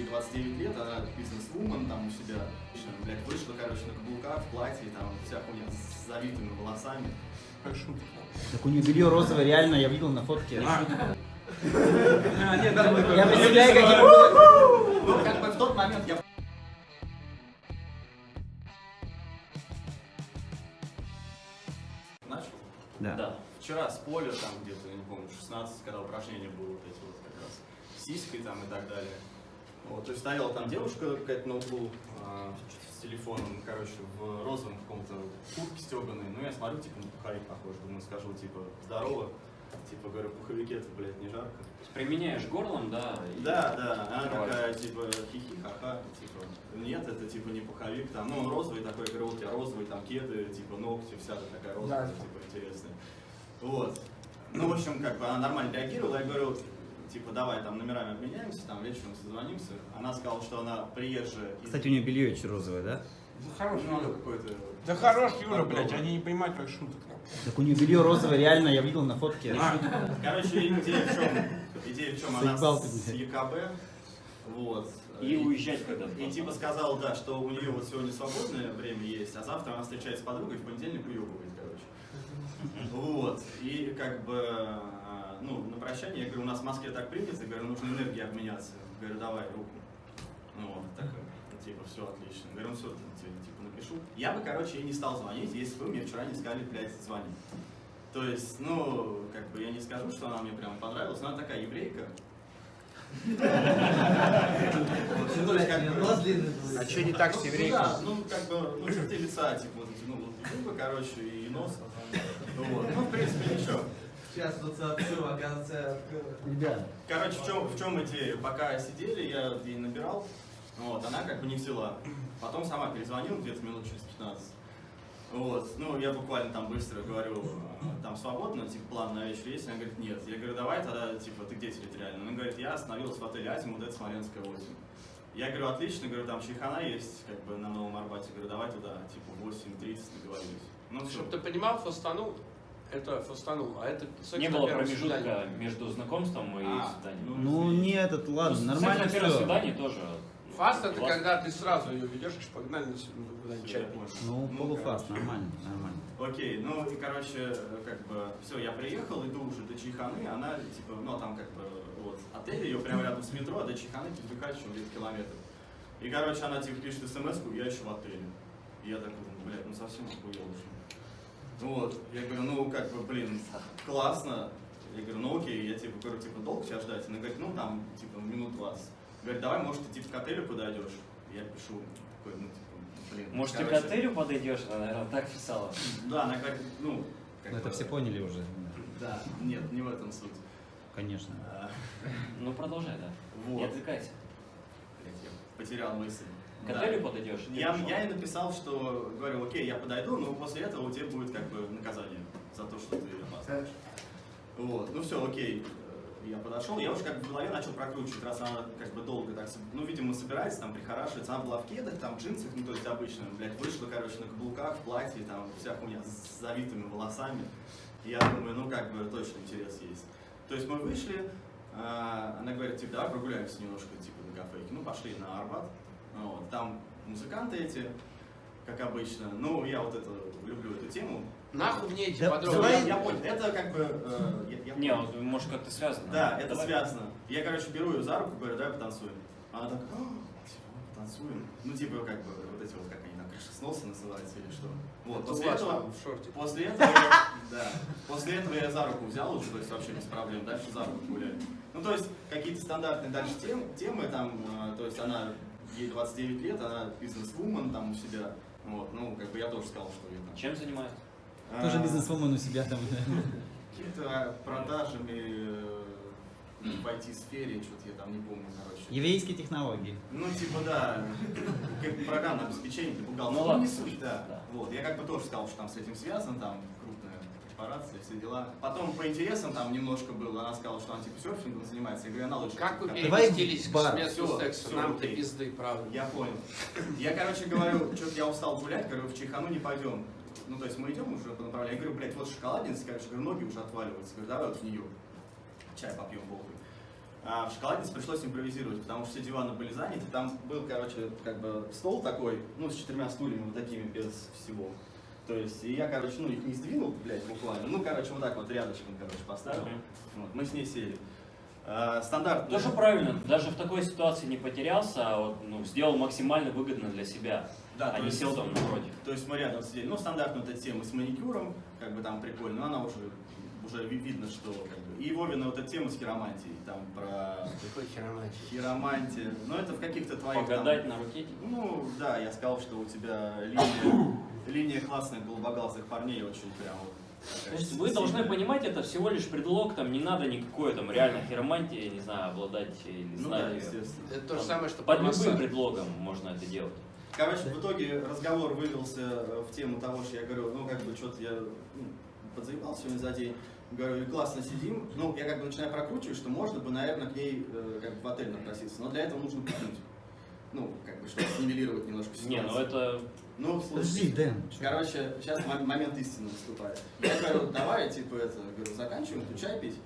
ей 29 лет, она бизнес-вумен там у себя, блядь, вышла, короче, на каблуках, в платье, там, вся хуйня с завитыми волосами. Как шутка. Так у нее белье розовое, реально, я видел на фотке. А. А, Я представляю, каким... Ну, как бы в тот момент я начал. Да. Да. Вчера с поля, там где-то, я не помню, 16, когда упражнения было вот эти вот как раз, с сиськой там и так далее. Вот, то есть стояла там девушка какая-то на углу а, с телефоном, короче, в розовом каком-то куртке стеганой. Ну, я смотрю, типа, на пуховик похож, думаю, скажу, типа, здорово. Типа, говорю, пуховике это, блядь, не жарко. Применяешь горлом, да? и- Да, да, она Открываешь. такая, типа, хихи, ха-ха, типа, нет, это, типа, не пуховик, там, ну, он розовый такой, говорю, вот у тебя розовый, там, кеды, типа, ногти, вся такая розовая, Да. типа, интересная. Вот. Ну, в общем, как бы она нормально реагировала, я говорю, типа, давай, там, номерами обменяемся, там, вечером созвонимся. Она сказала, что она приезжая из... Кстати, у нее белье еще розовое, да? Да хорош, ну, Юра. какой-то... Да хорош, Юра, блядь, они не понимают, как шуток. Так у нее белье розовое, реально, я видел на фотке. А, Короче, идея в чем? Идея в чем? Она Заебал с. ЕКБ, вот. И уезжать когда-то. И типа сказал, да, что у нее вот сегодня свободное время есть, а завтра она встречается с подругой, в понедельник уебывает, короче. Вот. И как бы, ну, на прощание, я говорю, у нас в Москве так принято, я говорю, нужно энергией обменяться. Говорю, давай руку. Ну вот, так, типа, все отлично. Говорю, ну все, типа, напишу. Я бы, короче, ей не стал звонить, если бы вы мне вчера не сказали, блядь, звони. То есть, ну, как бы я не скажу, что она мне прям понравилась, но она такая еврейка. Ну, а что не так с ну, еврейкой? ну, как бы, ну, черты лица, типа, вот эти, ну, вот губы, короче, и нос. Вот. Ну, в принципе, ничего. Сейчас тут сообщу, оказывается, Ребят, Короче, в чем, в чем идея? Пока сидели, я ей набирал, вот, она как бы не взяла. Потом сама перезвонила где-то минут через 15. Вот, ну, я буквально там быстро говорю, а, там свободно, типа, план на вечер есть? Она говорит, нет. Я говорю, давай тогда, типа, ты где территориально? Она говорит, я остановилась в отеле Азимут, это Смоленская 8. Я говорю, отлично, говорю, там чайхана есть, как бы, на Новом Арбате. Говорю, давай туда, типа, 8.30 договорились. Ну, все. Чтобы ты понимал, фастанул, это фастанул, а это секс Не было промежутка свидании. между знакомством и А, свиданием. ну не этот, ладно, Ну, нормально секс на первом все. свидании тоже. Фаст это классно. когда ты сразу ее ведешь, и погнали ну, куда-нибудь чай понял. Ну, полуфаст, короче. нормально, нормально. Окей, ну и короче, как бы, все, я приехал, иду уже до Чайханы, она, типа, ну там как бы, вот, отель ее прямо рядом с метро, а до Чайханы передвигать еще где-то километр. И, короче, она, типа, пишет смс я еще в отеле. И я такой думаю, блядь, ну совсем охуел уже. Вот, я говорю, ну, как бы, блин, классно. Я говорю, ну окей, я, типа, говорю, типа, долго тебя ждать? Она говорит, ну, там, типа, минут 20. Говорит, давай, может, ты, типа, к отелю подойдешь? Я пишу, такой, ну, типа, блин. Может, ты к короче, отелю подойдешь? Она, наверное, так писала. Да, она говорит, ну, как Ну, это все поняли уже. Да, нет, не в этом суть. Конечно. А, Ну, продолжай, да. Не Вот, отвлекайся. блядь, я потерял мысль. К Да. отелю подойдешь? ты Я, пришел. я ей написал, что говорю, окей, я подойду, но после этого у тебя будет как бы наказание за то, что ты опаздываешь. Вот, ну все, окей. Э, Я подошел, я уже как бы в голове начал прокручивать, раз она как бы долго так, ну, видимо, собирается, там, прихорашивается, она была в кедах, там, в джинсах, ну, то есть обычно, блядь, вышла, короче, на каблуках, в платье, там, вся хуйня с завитыми волосами. И я думаю, ну, как бы, точно интерес есть. То есть мы вышли, а, она говорит, типа, давай прогуляемся немножко, типа, на кафейке. Ну, пошли на Арбат. Вот, там музыканты эти, как обычно. Ну, я вот это люблю эту тему. Нахуй мне эти Да, подробности. давай- Я, я понял, это как бы... э, я- я Не, вот, может, как-то связано. Да, это Давай. связано. Я, короче, беру ее за руку, говорю, давай потанцуем. Она так, «А, типа, потанцуем. Ну, типа, как бы, вот эти вот, как они там, крышесносы называются или что. Вот, после этого... там в шорте. После этого, я- да, после этого я за руку взял уже, то есть вообще без проблем, дальше за руку гуляли. Ну, то есть какие-то стандартные дальше тем, темы, там, э, то есть она, ей 29 лет, она бизнес-вумен там у себя, вот, ну, как бы я тоже сказал, что я там. Чем занимается? Тоже А, бизнесвумен у себя там. Какими-то продажами э, в IT-сфере, что-то я там не помню, короче. Еврейские технологии. Ну, типа, да, как программное обеспечение для бухгалтера. Ну ладно. не суть, да. Да. Вот, я как бы тоже сказал, что там с этим связан, там крупная корпорация, все дела. Потом по интересам там немножко было, она сказала, что она типа серфингом занимается. Я говорю, она лучше. Как вы переместились к Всё, секса? Нам-то окей. пизды, правда. Я понял. Я, короче, говорю, что я устал гулять, говорю, в Чайхану не пойдем. Ну, то есть мы идем уже по направлению. Я говорю, блядь, вот шоколадница, короче, говорю, ноги уже отваливаются. Говорю, давай вот в нее. Чай попьем, похуй. А в шоколаднице пришлось импровизировать, потому что все диваны были заняты. Там был, короче, как бы стол такой, ну, с четырьмя стульями вот такими без всего. То есть, и я, короче, ну, их не сдвинул, блядь, буквально. Ну, короче, вот так вот рядышком, короче, поставил. Мгм. Вот, мы с ней сели. А, стандартно. Тоже правильно, даже в такой ситуации не потерялся, а вот, ну, сделал максимально выгодно для себя, Да, а не есть- сел там напротив. То есть мы рядом сидели. Ну, стандартная вот эта тема с маникюром, как бы там прикольно, но она уже, уже ви- видно, что как бы. И Вовина вот эта тема с хиромантией, там про Какой хиромантия. хиромантию. Ну, это в каких-то твоих там- Погадать на руке. типа. Ну, да, я сказал, что у тебя линия, линия классных голубоглазых парней очень прям вот. То есть вы должны понимать, это всего лишь предлог, там не надо никакой там реально хиромантии, не знаю, обладать, или не Ну знаю, да, естественно. Это то же самое, что под любым массаж. предлогом можно это делать. Короче, в итоге разговор вывелся э, в тему того, что я говорю, ну, как бы, что-то я ну, подзаебал сегодня за день. Говорю, и классно сидим. Ну, я как бы начинаю прокручивать, что можно бы, наверное, к ней э, как бы в отель напроситься. Но для этого нужно пикнуть. Ну, как бы, чтобы снивелировать немножко Не, ну ситуацию. это Ну, слушай, Подожди, Дэн. Короче, сейчас мо- момент истины наступает. Я говорю, давай, типа, это, говорю, заканчиваем, чай пить.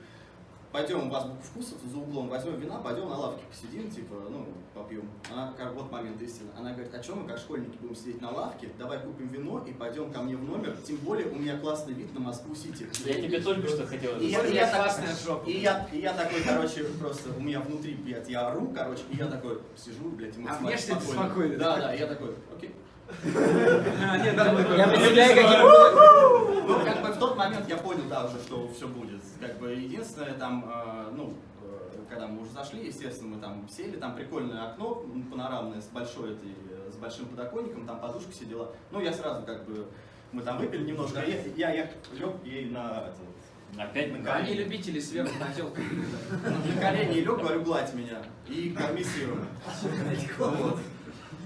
Пойдем, у вас вкус за углом, возьмем вина, пойдем на лавке посидим, типа, ну, попьем. Она, как, вот момент истины. Она говорит, а чем мы, как школьники, будем сидеть на лавке? Давай купим вино и пойдем ко мне в номер. Тем более у меня классный вид на Москву-Сити. я тебе только что хотел И я, я так- классная жопа. и я, и я такой, короче, просто у меня внутри, блядь, я ору, короче, и я такой сижу, блядь, и А максимально внешне ты спокойный, Да, да? я такой, окей. А, Я ну, представляю, каким... Ну, в тот момент я понял, да, уже, что все будет. Как бы единственное, там, э, ну, э, когда мы уже зашли, естественно, мы там сели, там прикольное окно панорамное с большой этой, э, с большим подоконником, там подушка сидела. Ну, я сразу как бы, мы там выпили немножко, я, я, я лег ей на, это, Опять на Они колени. любители сверху на телку. На колени лег, говорю, гладь меня. И корми сыром. Вот.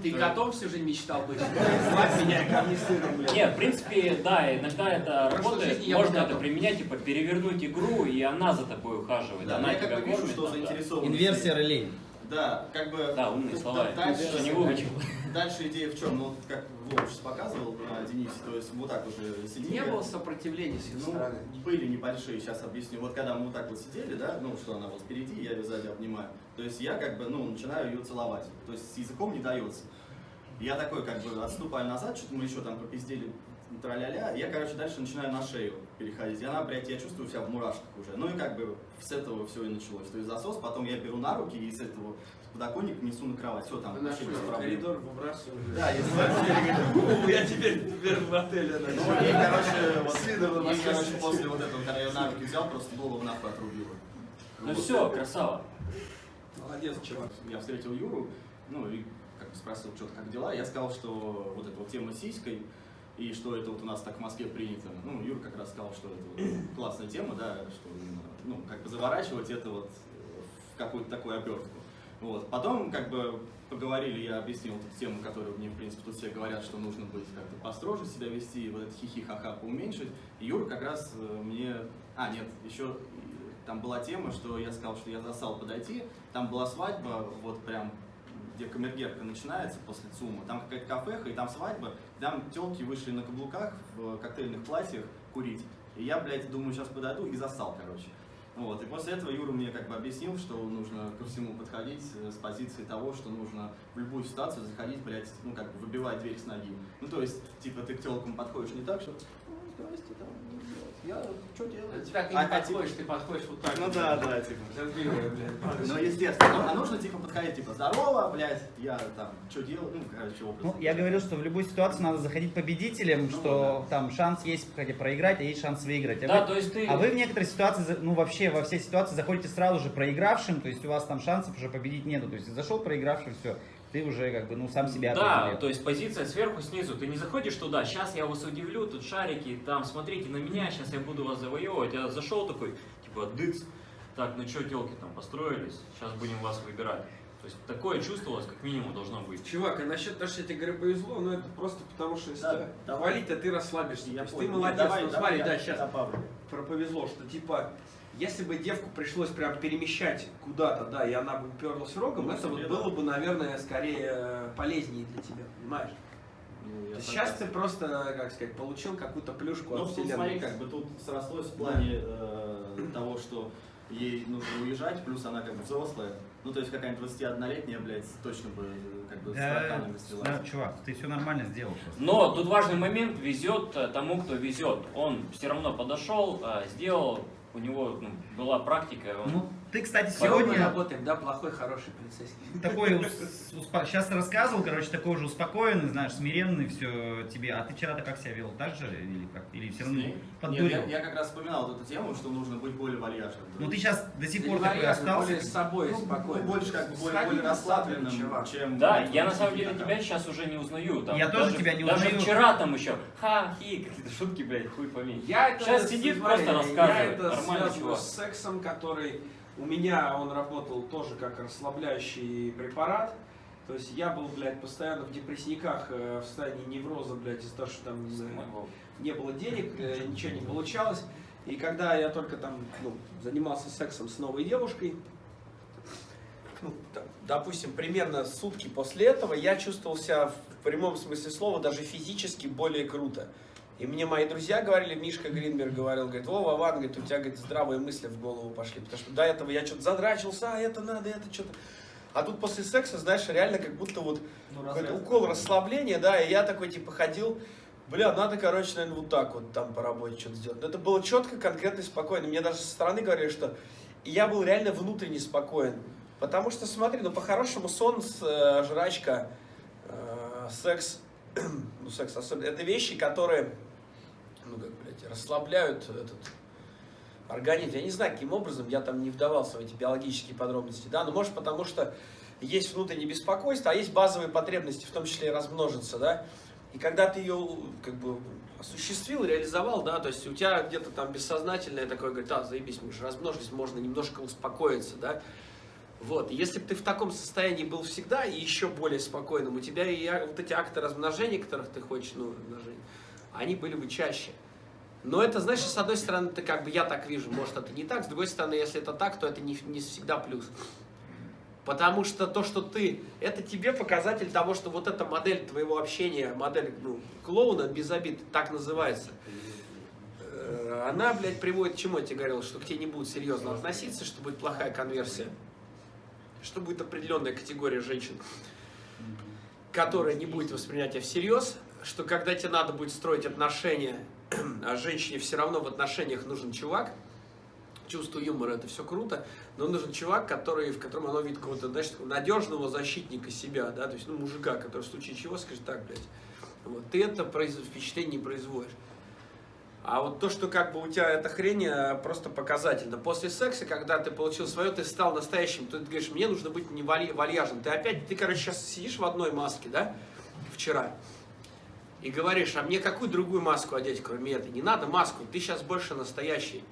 Ты котом всю жизнь мечтал быть. Звать меня ко мне сыром, блядь. Нет, в принципе, да, иногда это работает, можно это готов. применять, типа перевернуть игру, и она за тобой ухаживает, Да, она я тебя как бы вижу, кормит. что заинтересован. Инверсия ролей. Да, как бы... Да, умные слова, дальше- не выучил. Дальше идея в чем? Ну, вот как Вова сейчас показывал на Денисе, то есть вот так уже сидели. Не было сопротивления с их Ну, стороны. были небольшие, сейчас объясню. Вот когда мы вот так вот сидели, да, ну, что она вот впереди, я ее сзади обнимаю. То есть я как бы, ну, начинаю ее целовать. То есть с языком не дается. Я такой как бы отступаю назад, что-то мы еще там попиздели, тра-ля-ля. Я, короче, дальше начинаю на шею переходить. И она, блядь, я чувствую себя в мурашках уже. Ну и как бы с этого все и началось. То есть засос, потом я беру на руки и с этого подоконника несу на кровать. Все, там вообще без проблем. коридор выбрасывали. Да, если Я теперь теперь в отеле. Ну, и, короче, вот, С и, короче, после вот этого, когда я на руки взял, просто голову нахуй отрубила. Ну все, красава. Молодец, чувак. Я встретил Юру, ну и как бы спросил, что как дела. Я сказал, что вот эта вот тема с сиськой, и что это вот у нас так в Москве принято. Ну, Юра как раз сказал, что это вот классная тема, да, что ну, как бы заворачивать это вот в какую-то такую обертку. Вот. Потом, как бы, поговорили, я объяснил эту тему, которую мне, в принципе, тут все говорят, что нужно быть как-то построже себя вести, вот это хихи-ха-ха поуменьшить. И Юра как раз э, мне... А, нет, еще э, там была тема, что я сказал, что я засал подойти, там была свадьба, вот прям где камергерка начинается после ЦУМа, там какая-то кафеха, и там свадьба, там телки вышли на каблуках в коктейльных платьях курить. И я, блядь, думаю, сейчас подойду и засал, короче. Вот. И после этого Юра мне как бы объяснил, что нужно ко всему подходить э, с позиции того, что нужно в любую ситуацию заходить, блядь, ну как бы выбивать дверь с ноги. Ну то есть, типа, ты к телкам подходишь не так, что «Ну, здрасте, там, я что делать? Так ты А- не а подходишь, ты подходишь вот так. Ну вот. да, да, типа. Блядь. Ну, естественно. А нужно, типа, подходить, типа, здорово, блядь, я там, что делаю, ну, короче, образ. Ну, я говорил, что в любую ситуацию надо заходить победителем, Ну, что там шанс есть хотя проиграть, а есть шанс выиграть. А, Да, вы, то есть ты... а вы в некоторые ситуации, ну вообще во все ситуации заходите сразу же проигравшим, то есть у вас там шансов уже победить нету. То есть зашел проигравшим, все, ты уже как бы ну сам себя Да, то есть позиция сверху, снизу. Ты не заходишь туда, сейчас я вас удивлю, тут шарики, там, смотрите на меня, сейчас я буду вас завоевывать. Я зашел такой, типа, дыц, так, ну что, телки там построились, сейчас будем вас выбирать. То есть такое чувство у вас как минимум должно быть. Чувак, а насчет того, что я тебе говорю, повезло, ну это просто потому, что если Да, давай. хвалить, а ты расслабишься. Я То есть ты молодец, Давай, ну давай смотри, я да, сейчас добавлю. про повезло, что типа, если бы девку пришлось прям перемещать куда-то, да, и она бы уперлась рогом, Ну, это вот да. было бы, наверное, скорее э, полезнее для тебя, понимаешь? Ну, То сейчас ты просто, как сказать, получил какую-то плюшку Ну, от вселенной. смотри, как бы тут срослось в плане э, того, что ей нужно уезжать, плюс она как бы взрослая. Ну, то есть какая-нибудь 21-летняя, блядь, точно бы как бы с Да, тараканами слилась. да, чувак, ты все нормально сделал просто. Но тут важный момент, везет э, тому, кто везет. Он все равно подошел, э, сделал, у него ну, была практика, он Ну, ты, кстати, Сегодня сегодня работаем, да, плохой, хороший полицейский. такой, сейчас рассказывал, короче, такой уже успокоенный, знаешь, смиренный, все тебе. А ты вчера-то как себя вел? Так же или как? Или все равно Нет, поддурил? я, я как раз вспоминал вот эту тему, что нужно быть более вальяжным. Ну ты сейчас до сих пор такой вальяжный, остался. более с собой Ну, спокойно. больше как бы более, более расслабленным, чувак. чем... Да, я на самом деле там. тебя сейчас уже не узнаю. Там, Я тоже даже- тебя не Даже узнаю. вчера там еще ха-хи, какие-то шутки, блядь, хуй пойми. Я это, Сейчас сидит, смотри, просто Я рассказывает. это связываю чувак. с сексом, который у меня, он работал тоже как расслабляющий препарат. То есть я был, блядь, постоянно в депрессниках, э, в состоянии невроза, блядь, из-за того, что там не знаю, не было денег, э, ничего не получалось. И когда я только там ну, занимался сексом с новой девушкой, ну, там, допустим, примерно сутки после этого я чувствовал себя в прямом смысле слова даже физически более круто. И мне мои друзья говорили, Мишка Гринберг говорил, говорит, о, Вован, говорит, у тебя, говорит, здравые мысли в голову пошли. Потому что до этого я что-то задрачился, а это надо, это что-то. А тут после секса, знаешь, реально как будто вот Ну, какой-то укол расслабления, да, и я такой, типа, ходил, бля, надо, короче, наверное, вот так вот там по работе что-то сделать. Но это было четко, конкретно и спокойно. Мне даже со стороны говорили, что я был реально внутренне спокоен. Потому что, смотри, ну, по-хорошему, сон, э, жрачка, э, секс, ну, секс особенно, это вещи, которые, ну, как, блядь, расслабляют этот организм. Я не знаю, каким образом, я там не вдавался в эти биологические подробности, да, но может потому что есть внутреннее беспокойство, а есть базовые потребности, в том числе и размножиться, да, и когда ты ее, как бы, осуществил, реализовал, да, то есть у тебя где-то там бессознательное такое, говорит, а, заебись, мы же размножились, можно немножко успокоиться, да, вот, если бы ты в таком состоянии был всегда и еще более спокойным, у тебя и а- вот эти акты размножения, которых ты хочешь, ну, размножения, они были бы чаще. Но это, знаешь, с одной стороны, ты как бы я так вижу, может это не так, с другой стороны, если это так, то это не, не всегда плюс. Потому что то, что ты, это тебе показатель того, что вот эта модель твоего общения, модель ну, клоуна без обид, так называется, э, она, блядь, приводит к чему я тебе говорил, что к тебе не будут серьезно относиться, что будет плохая конверсия, что будет определенная категория женщин, которая не будет воспринять тебя всерьез, что когда тебе надо будет строить отношения, а женщине все равно в отношениях нужен чувак, чувство юмора это все круто, но нужен чувак, который, в котором оно видит какого-то, такого надежного защитника себя, да, то есть, ну, мужика, который в случае чего скажет так, блядь, вот, ты это произ... впечатление не производишь. А вот то, что как бы у тебя эта хрень э, просто показательно. После секса, когда ты получил свое, ты стал настоящим, то ты говоришь, мне нужно быть не валь- вальяжным. Ты опять, ты, короче, сейчас сидишь в одной маске, да, вчера, и говоришь, а мне какую другую маску одеть, кроме этой? Не надо маску, ты сейчас больше настоящий.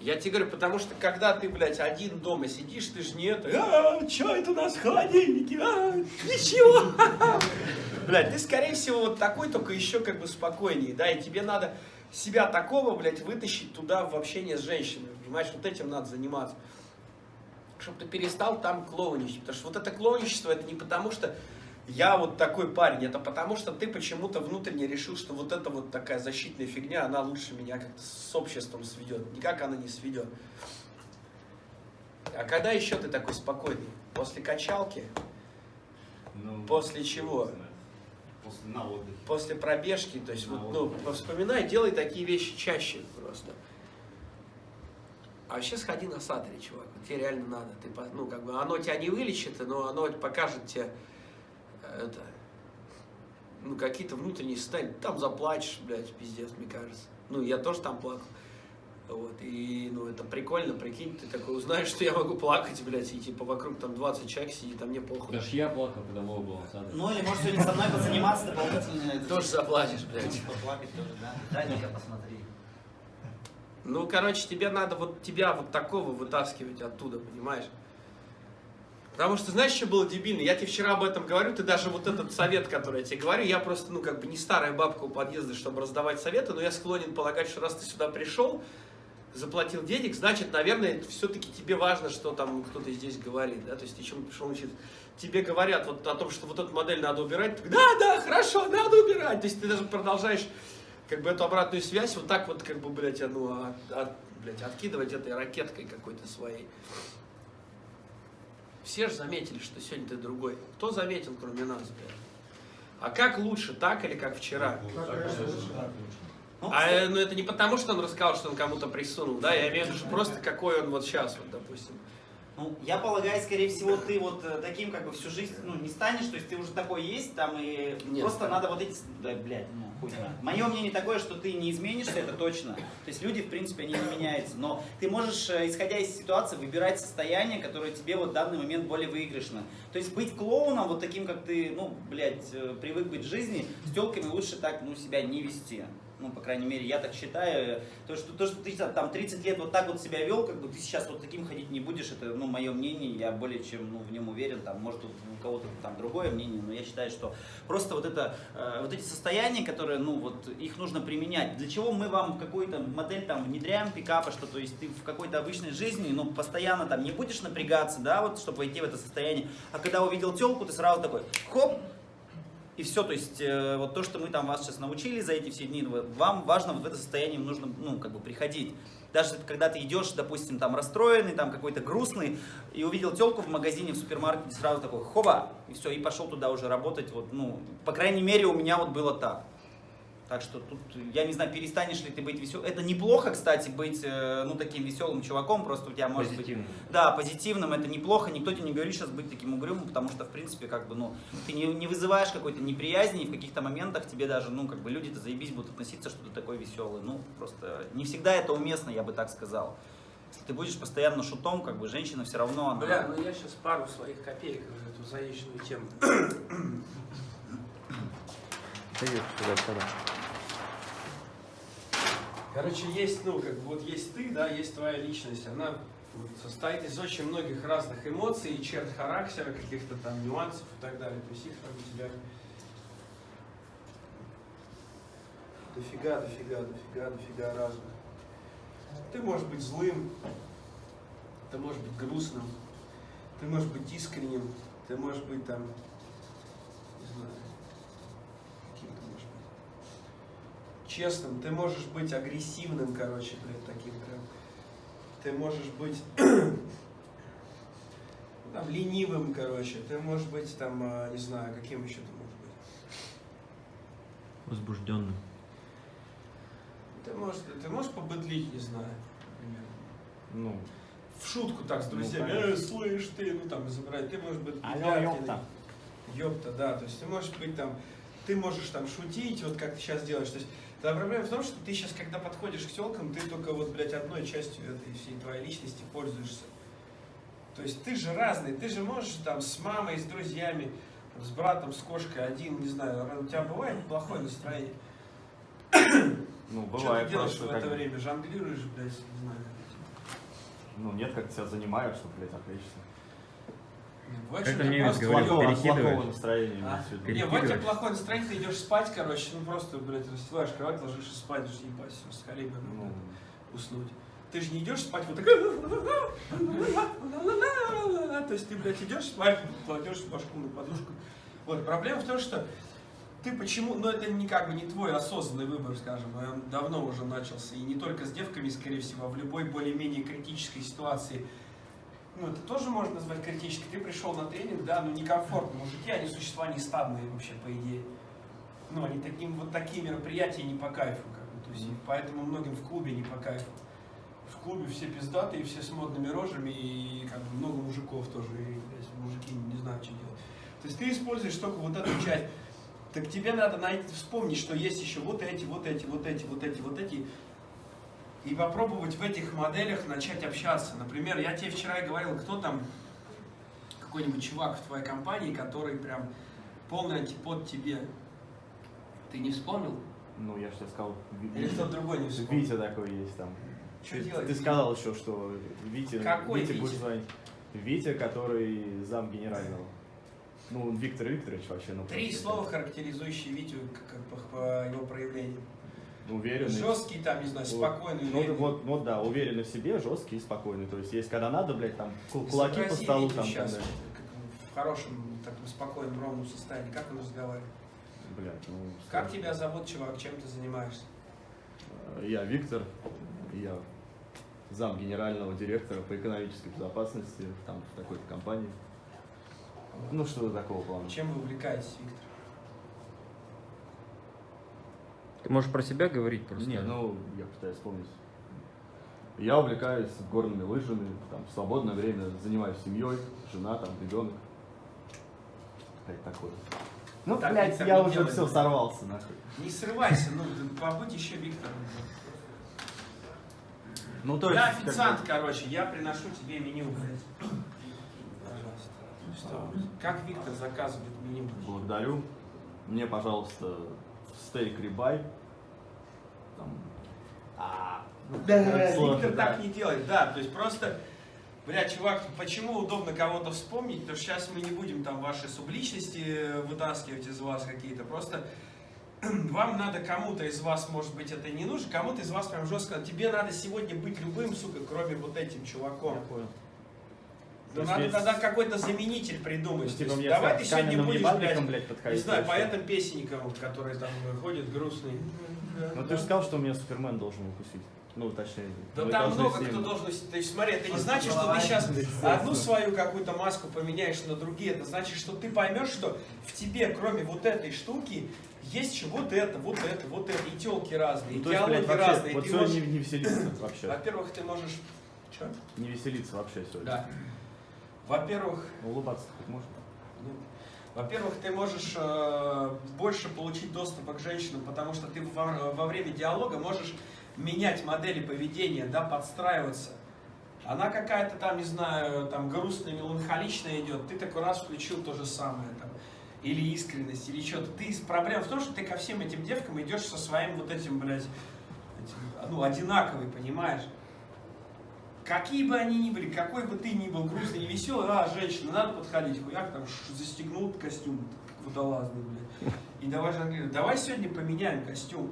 Я тебе говорю, потому что когда ты, блядь, один дома сидишь, ты же не это, а, что это у нас в холодильнике, а, ничего. Блядь, ты, скорее всего, вот такой, только еще как бы спокойнее, да, и тебе надо себя такого, блядь, вытащить туда в общение с женщиной, понимаешь, вот этим надо заниматься. Чтобы ты перестал там клоуничать, потому что вот это клоуничество, это не потому что я вот такой парень, это потому что ты почему-то внутренне решил, что вот эта вот такая защитная фигня, она лучше меня как-то с обществом сведет. Никак она не сведет. А когда еще ты такой спокойный? После качалки? Ну, После чего? После на отдыхе. После пробежки, то есть На вот, ну, вспоминай, делай такие вещи чаще просто. А вообще сходи на сатори, чувак, тебе реально надо. Ты, ну, как бы, оно тебя не вылечит, но оно покажет тебе это, ну, какие-то внутренние состояния. Там заплачешь, блядь, пиздец, мне кажется. Ну, я тоже там плакал. Вот, и, ну, это прикольно, прикинь, ты такой узнаешь, что я могу плакать, блядь, и, типа, вокруг там 20 человек сидит, а мне похуй. Даже я плакал, когда Вова был саду. Ну или может сегодня со мной позаниматься дополнительно. Тоже заплачешь, Ну, блядь. Поплакать тоже, да? Дай ну-ка посмотри. Ну, короче, тебе надо вот тебя вот такого вытаскивать оттуда, понимаешь? Потому что, знаешь, что было дебильно? Я тебе вчера об этом говорю, ты даже вот этот совет, который я тебе говорю, я просто, ну, как бы не старая бабка у подъезда, чтобы раздавать советы, но я склонен полагать, что раз ты сюда пришел, заплатил денег, значит, наверное, все-таки тебе важно, что там кто-то здесь говорит, да, то есть ты чему пришел учиться. Тебе говорят вот о том, что вот эту модель надо убирать, ты, да, да, хорошо, надо убирать, то есть ты даже продолжаешь как бы эту обратную связь вот так вот, как бы, блядь, а, ну, от- от- блядь, откидывать этой ракеткой какой-то своей. Все же заметили, что сегодня ты другой. Кто заметил, кроме нас, блядь? А как лучше, так или как вчера? Ну, А э, ну, это не потому, что он рассказал, что он кому-то присунул, да? Я имею в виду, что просто какой он вот сейчас, вот, допустим. Ну, я полагаю, скорее всего, ты вот э, таким как бы всю жизнь, ну, не станешь, то есть ты уже такой есть, там, и Нет, просто стану. надо вот эти, да, блядь, ну, хуй знает. Мое мнение такое, что ты не изменишься, это точно. То есть люди, в принципе, они не меняются, но ты можешь, э, исходя из ситуации, выбирать состояние, которое тебе вот в данный момент более выигрышно. То есть быть клоуном, вот таким, как ты, ну, блядь, э, привык быть в жизни, с телками лучше так, ну, себя не вести. Ну, по крайней мере, я так считаю. То, что, то, что ты там 30 лет вот так вот себя вел, как бы ты сейчас вот таким ходить не будешь, это, ну, мое мнение, я более чем, ну, в нем уверен, там, может, у кого-то там другое мнение, но я считаю, что просто вот это, э, вот эти состояния, которые, ну, вот, их нужно применять. Для чего мы вам какую-то модель там внедряем, пикапа, что, то есть ты в какой-то обычной жизни, ну, постоянно там не будешь напрягаться, да, вот, чтобы войти в это состояние, а когда увидел телку, ты сразу такой, хоп, и все, то есть э, вот то, что мы там вас сейчас научили за эти все дни, вам важно вот в это состояние нужно, ну, как бы приходить. Даже когда ты идешь, допустим, там расстроенный, там какой-то грустный, и увидел телку в магазине, в супермаркете, сразу такой, хоба, и все, и пошел туда уже работать, вот, ну, по крайней мере, у меня вот было так. Так что тут, я не знаю, перестанешь ли ты быть веселым. Это неплохо, кстати, быть, э, ну, таким веселым чуваком, просто у тебя может быть... Позитивным. Да, позитивным, это неплохо, никто тебе не говорит сейчас быть таким угрюмым, потому что, в принципе, как бы, ну, ты не, не вызываешь какой-то неприязни, и в каких-то моментах тебе даже, ну, как бы, люди-то заебись будут относиться, что ты такой веселый. Ну, просто не всегда это уместно, я бы так сказал. Если ты будешь постоянно шутом, как бы, женщина все равно, она... Бля, ну я сейчас пару своих копеек в эту заезженную тему. Короче, есть, ну, как бы вот есть ты, да, есть твоя личность. Она состоит из очень многих разных эмоций и черт характера, каких-то там нюансов и так далее. То есть их там у тебя дофига, дофига, дофига, дофига разных. Ты можешь быть злым, ты можешь быть грустным, ты можешь быть искренним, ты можешь быть там, не знаю, каким ты можешь быть, честным, ты можешь быть агрессивным, короче, блядь, таким прям. Ты можешь быть там, ленивым, короче, ты можешь быть там, а, не знаю, каким еще ты можешь быть. Возбужденным. Ты можешь, ты можешь побыдлить, не знаю, например. Ну, В шутку так с Ну, друзьями, конечно. э, слышь ты, ну там изображать, ты можешь быть алло, ёпта. Ёпта, да, то есть ты можешь быть там, ты можешь там шутить, вот как ты сейчас делаешь, то есть твоя проблема в том, что ты сейчас, когда подходишь к телкам, ты только вот, блядь, одной частью этой всей твоей личности пользуешься. То есть ты же разный, ты же можешь там с мамой, с друзьями, с братом, с кошкой один, не знаю, у тебя бывает плохое настроение? Ну, Что бывает ты делаешь просто, в как это бы, время? Жонглируешь, блядь, не знаю. ну, нет, как тебя занимают, что, блядь, отвлечься. Бывает, Как тебя немец говорил, перекидываешь. плохого настроения. А? Не, тебя Перекидываешь. плохое настроение, ты идешь спать, короче, ну просто, блядь, расстилаешь кровать, ложишься спать, же ебать, все, скорее бы ну, Ну, уснуть. Ты же не идешь спать вот так. То есть ты, блядь, идешь спать, кладешь башку на подушку. Вот, проблема в том, что ты почему, ну это не как бы не твой осознанный выбор, скажем, а он давно уже начался, и не только с девками, скорее всего, а в любой более-менее критической ситуации. Ну, это тоже можно назвать критической. Ты пришел на тренинг, да, ну некомфортно. Мужики, они существа не стадные вообще, по идее. Ну, они таким, вот такие мероприятия не по кайфу, как бы, то есть, поэтому многим в клубе не по кайфу. В клубе все пиздатые, все с модными рожами, и как бы много мужиков тоже, и блядь, мужики не знают, что делать. То есть ты используешь только вот эту часть. Так тебе надо найти, вспомнить, что есть еще вот эти, вот эти, вот эти, вот эти, вот эти. И попробовать в этих моделях начать общаться. Например, я тебе вчера говорил, кто там, какой-нибудь чувак в твоей компании, который прям полный антипод тебе. Ты не вспомнил? ну, я же тебе сказал, Или кто-то другой не вспомнил? Витя такой есть там. Что Ты, делать? ты сказал еще, что Витя, Какой Витя Витя? будет звонить. Витя, который зам генерального. Ну, Виктор Викторович вообще. Ну, Три слова, характеризующие Витю как, как по, его проявлениям. Уверенный. Жесткий, там, не знаю, спокойный, Ну, уверенный. вот, вот, да, уверенный в себе, жесткий и спокойный. То есть, есть когда надо, блядь, там, кул- кулаки по столу, там, сейчас, там, да. в хорошем, таком спокойном, ровном состоянии. Как он разговаривает? Блядь, ну, Как тебя зовут, чувак? Чем ты занимаешься? Э, Я Виктор, я зам генерального директора по экономической безопасности там в такой-то компании. Ну, что такого плана. Чем вы увлекаетесь, Виктор? Ты можешь про себя говорить просто. Не, ну, я пытаюсь вспомнить. Я увлекаюсь горными лыжами, там, в свободное время занимаюсь семьей, жена, там, ребенок. Опять такое. Ну, Так блядь, я уже делает. все сорвался, нахуй. Не срывайся, ну, побудь еще Виктором. Ну, то Я есть, как бы- официант, короче, я приношу тебе меню, блядь. Пожалуйста. Что? Как Виктор заказывает меню? Благодарю. Мне, пожалуйста, стейк рибай. Там... А, Да, сложно, Виктор да. так не делает, да, то есть просто, бля, чувак, почему удобно кого-то вспомнить, потому что сейчас мы не будем там ваши субличности вытаскивать из вас какие-то, просто вам надо кому-то из вас, может быть, это не нужно, кому-то из вас прям жестко, тебе надо сегодня быть любым, сука, кроме вот этим чуваком. Я понял. Есть надо есть- тогда какой-то заменитель придумать. Ну, типа есть давай ты сегодня будешь, блядь, блядь, подходить. не знаю, поэтом песенником, который там ходит грустный. Ну ты же сказал, что меня Супермен должен укусить. Ну, точнее. Да там много ним- кто должен... То есть смотри, это не значит, что ты сейчас одну свою какую-то маску поменяешь на другие. Это значит, что ты поймешь, что в тебе, кроме вот этой штуки, есть еще вот это, вот это, вот это. И телки разные, Ну, и диалоги разные. вот Ты сегодня можешь- не, не веселиться вообще. Во-первых, ты можешь... Че? Не веселиться вообще сегодня. Да. Во-первых, улыбаться хоть можно? Ну, Во-первых, ты можешь э, больше получить доступа к женщинам, потому что ты во, во время диалога можешь менять модели поведения, да, подстраиваться. Она какая-то там, не знаю, там грустная, меланхоличная идет, ты такой раз включил то же самое там. Или искренность, или что-то. Ты, проблема в том, что ты ко всем этим девкам идешь со своим вот этим, блядь, этим, ну, одинаковый, понимаешь? Какие бы они ни были, какой бы ты ни был грустный, не веселый, а, женщина, надо подходить, хуяк, там, застегнул костюм, водолазный, блядь. И давай жонглировать. Давай сегодня поменяем костюм.